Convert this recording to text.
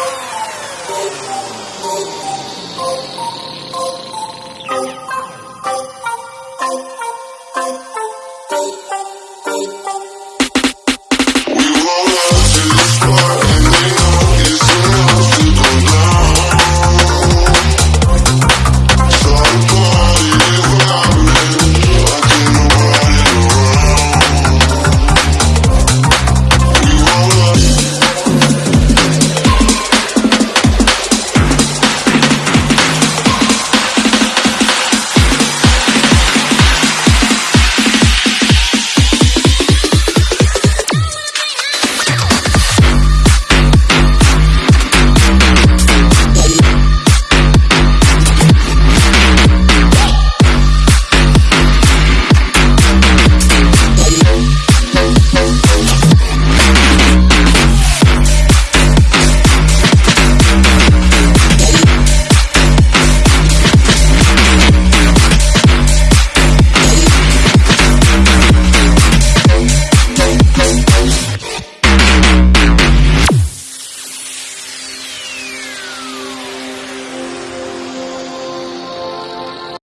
Música